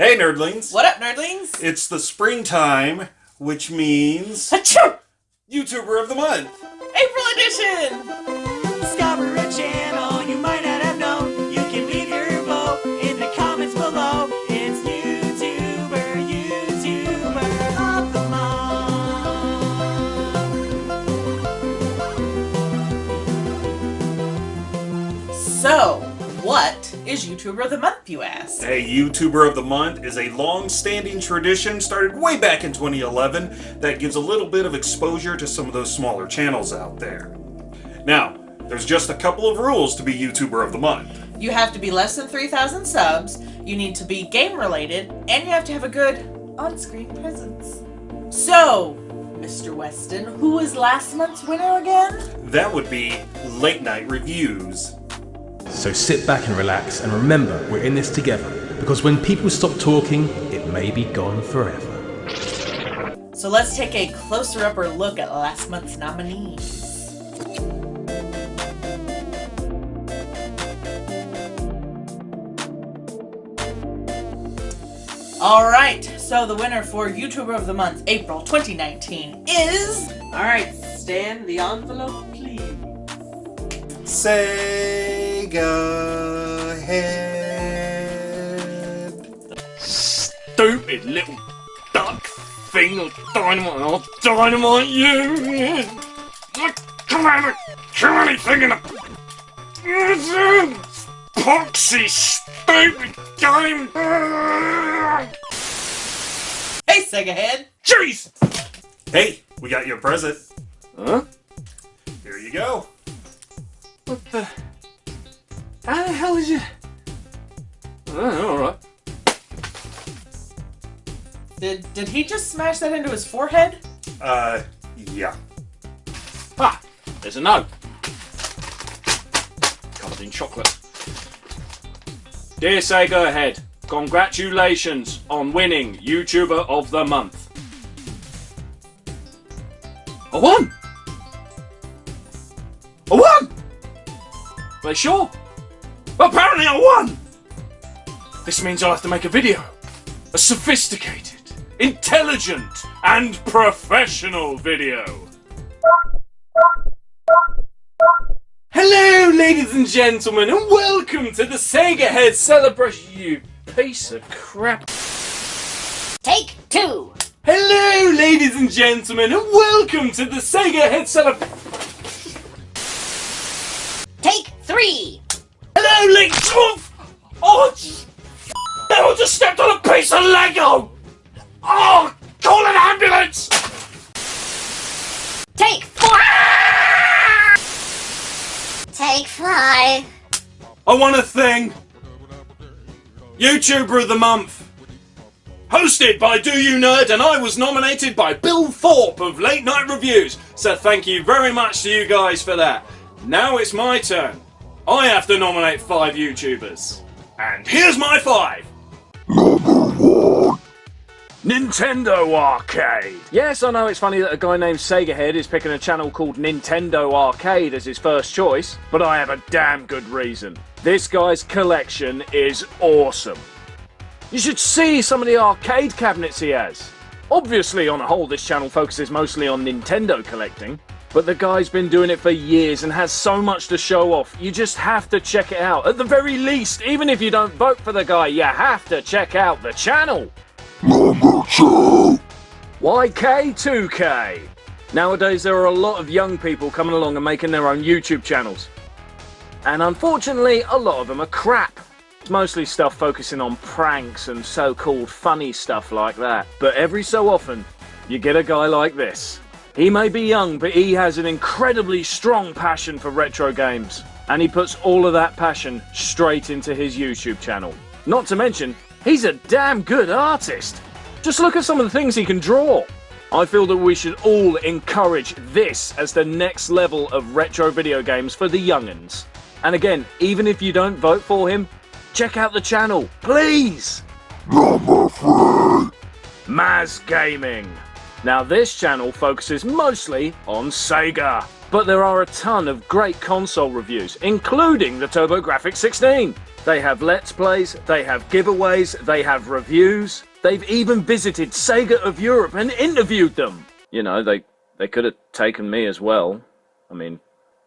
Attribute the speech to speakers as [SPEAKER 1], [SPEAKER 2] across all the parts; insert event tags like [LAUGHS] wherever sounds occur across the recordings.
[SPEAKER 1] Hey, nerdlings!
[SPEAKER 2] What up, nerdlings?
[SPEAKER 1] It's the springtime, which means [LAUGHS]
[SPEAKER 2] Achoo!
[SPEAKER 1] YouTuber of the Month.
[SPEAKER 2] April edition!
[SPEAKER 3] Discover a channel you might not have known. You can leave your vote in the comments below. It's YouTuber, YouTuber of the month.
[SPEAKER 2] So, what is YouTuber of the Month, you ask?
[SPEAKER 1] A YouTuber of the Month is a long-standing tradition started way back in 2011 that gives a little bit of exposure to some of those smaller channels out there. Now, there's just a couple of rules to be YouTuber of the Month.
[SPEAKER 2] You have to be less than 3,000 subs, you need to be game related, and you have to have a good on-screen presence. So, Mr. Weston, who was last month's winner again?
[SPEAKER 1] That would be Late Night Reviews.
[SPEAKER 4] So sit back and relax and remember we're in this together because when people stop talking, it may be gone forever.
[SPEAKER 2] So let's take a closer upper look at last month's nominees. Alright, so the winner for YouTuber of the Month, April 2019, is...
[SPEAKER 3] Alright, Stan, the envelope, please.
[SPEAKER 1] Sega Head.
[SPEAKER 5] stupid little duck thing of dynamite. I'll dynamite you! Come on, kill anything in a poxy, stupid game!
[SPEAKER 2] Hey, Sega Head!
[SPEAKER 5] Jeez!
[SPEAKER 1] Hey, we got you a present.
[SPEAKER 5] Huh?
[SPEAKER 1] Here you go.
[SPEAKER 5] What the? How the hell is it? Oh, alright.
[SPEAKER 2] Did, did he just smash that into his forehead?
[SPEAKER 1] Uh, yeah.
[SPEAKER 5] Ah, there's a note. Covered in chocolate. Dear Sega Head, congratulations on winning YouTuber of the Month. I won! I won! Are they sure? Apparently I won! This means I'll have to make a video. A sophisticated, intelligent, and professional video. Hello, ladies and gentlemen, and welcome to the Sega Head celebration. You piece of crap.
[SPEAKER 6] Take two.
[SPEAKER 5] Hello, ladies and gentlemen, and welcome to the Sega Head celebration.
[SPEAKER 6] Take three.
[SPEAKER 5] On a Lego. Oh, call an ambulance.
[SPEAKER 6] Take four. Take five.
[SPEAKER 5] I want a thing. YouTuber of the Month. Hosted by Do You Nerd, and I was nominated by Bill Thorpe of Late Night Reviews. So thank you very much to you guys for that. Now it's my turn. I have to nominate five YouTubers. And here's my five. Nintendo Arcade! Yes, I know it's funny that a guy named Sega Head is picking a channel called Nintendo Arcade as his first choice, but I have a damn good reason. This guy's collection is awesome. You should see some of the arcade cabinets he has. Obviously, on a whole, this channel focuses mostly on Nintendo collecting, but the guy's been doing it for years and has so much to show off. You just have to check it out. At the very least, even if you don't vote for the guy, you have to check out the channel. YK2K. Nowadays, there are a lot of young people coming along and making their own YouTube channels. And unfortunately, a lot of them are crap. It's mostly stuff focusing on pranks and so called funny stuff like that. But every so often, you get a guy like this. He may be young, but he has an incredibly strong passion for retro games. And he puts all of that passion straight into his YouTube channel. Not to mention, he's a damn good artist. Just look at some of the things he can draw. I feel that we should all encourage this as the next level of retro video games for the young'uns. And again, even if you don't vote for him, check out the channel, please! Maz Gaming. Now this channel focuses mostly on Sega, but there are a ton of great console reviews, including the TurboGrafx 16. They have Let's Plays, they have giveaways, they have reviews. They've even visited Sega of Europe and interviewed them. You know, they, they could have taken me as well. I mean,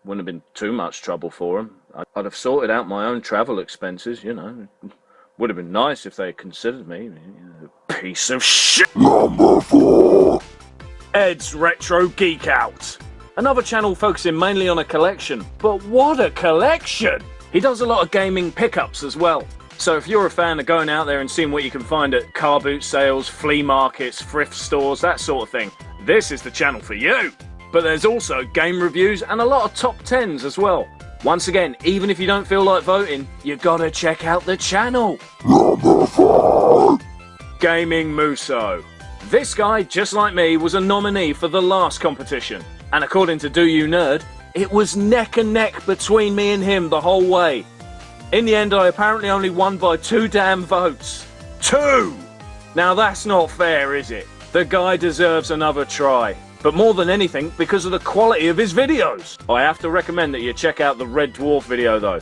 [SPEAKER 5] wouldn't have been too much trouble for them. I'd have sorted out my own travel expenses, you know. Would have been nice if they had considered me. Piece of shit. Number four. Ed's Retro Geek Out. Another channel focusing mainly on a collection. But what a collection! He does a lot of gaming pickups as well. So if you're a fan of going out there and seeing what you can find at car boot sales, flea markets, thrift stores, that sort of thing, this is the channel for you. But there's also game reviews and a lot of top 10s as well. Once again, even if you don't feel like voting, you gotta check out the channel. Gaming Muso. This guy, just like me, was a nominee for the last competition. And according to Do You Nerd, it was neck and neck between me and him the whole way. In the end, I apparently only won by two damn votes. Two! Now that's not fair, is it? The guy deserves another try. But more than anything, because of the quality of his videos. I have to recommend that you check out the Red Dwarf video though.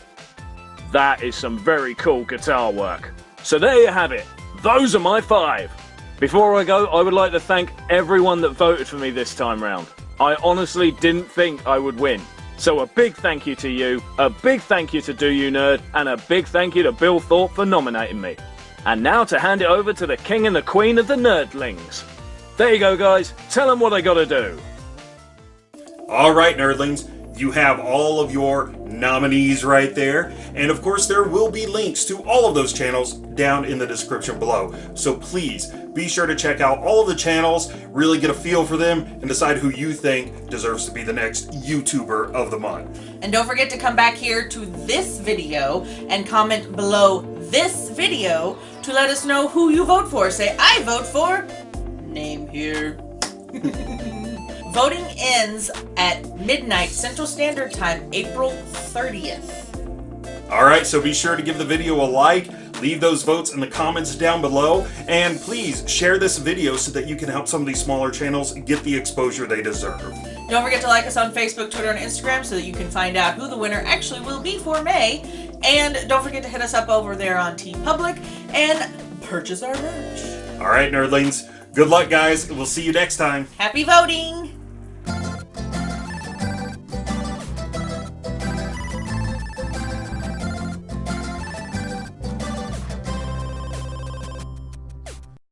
[SPEAKER 5] That is some very cool guitar work. So there you have it. Those are my five. Before I go, I would like to thank everyone that voted for me this time round. I honestly didn't think I would win. So a big thank you to you, a big thank you to Do You Nerd, and a big thank you to Bill Thorpe for nominating me. And now to hand it over to the king and the queen of the nerdlings. There you go guys, tell them what they gotta do.
[SPEAKER 1] Alright, nerdlings, you have all of your nominees right there. And of course, there will be links to all of those channels down in the description below. So please be sure to check out all of the channels, really get a feel for them, and decide who you think deserves to be the next YouTuber of the month.
[SPEAKER 2] And don't forget to come back here to this video and comment below this video to let us know who you vote for. Say, I vote for name here. [LAUGHS] Voting ends at midnight Central Standard Time, April 30th.
[SPEAKER 1] Alright, so be sure to give the video a like, leave those votes in the comments down below, and please share this video so that you can help some of these smaller channels get the exposure they deserve.
[SPEAKER 2] Don't forget to like us on Facebook, Twitter, and Instagram so that you can find out who the winner actually will be for May. And don't forget to hit us up over there on TeePublic and purchase our merch.
[SPEAKER 1] Alright, nerdlings, good luck guys, we'll see you next time.
[SPEAKER 2] Happy voting!